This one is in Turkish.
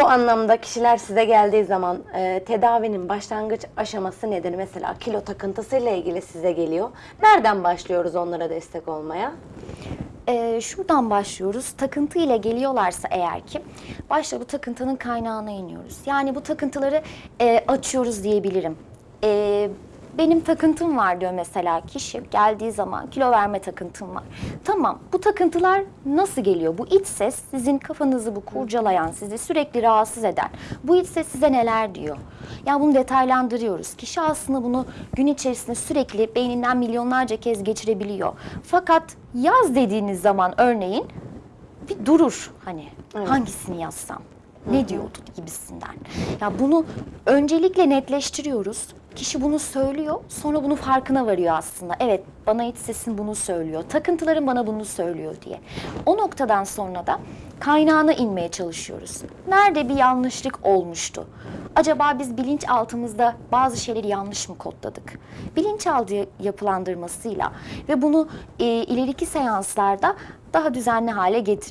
Bu anlamda kişiler size geldiği zaman e, tedavinin başlangıç aşaması nedir? Mesela kilo takıntısıyla ilgili size geliyor. Nereden başlıyoruz onlara destek olmaya? Ee, şuradan başlıyoruz. Takıntı ile geliyorlarsa eğer ki başta bu takıntının kaynağına iniyoruz. Yani bu takıntıları e, açıyoruz diyebilirim. E, benim takıntım var diyor mesela kişi geldiği zaman kilo verme takıntım var. Tamam bu takıntılar nasıl geliyor? Bu iç ses sizin kafanızı bu kurcalayan, sizi sürekli rahatsız eden bu iç ses size neler diyor? Yani bunu detaylandırıyoruz. Kişi aslında bunu gün içerisinde sürekli beyninden milyonlarca kez geçirebiliyor. Fakat yaz dediğiniz zaman örneğin bir durur hani hangisini yazsam ne diyordu gibisinden. Ya bunu öncelikle netleştiriyoruz. Kişi bunu söylüyor, sonra bunun farkına varıyor aslında. Evet, bana iç sesim bunu söylüyor. Takıntılarım bana bunu söylüyor diye. O noktadan sonra da kaynağına inmeye çalışıyoruz. Nerede bir yanlışlık olmuştu? Acaba biz bilinçaltımızda bazı şeyleri yanlış mı kodladık? Bilinçaltı yapılandırmasıyla ve bunu e, ileriki seanslarda daha düzenli hale getir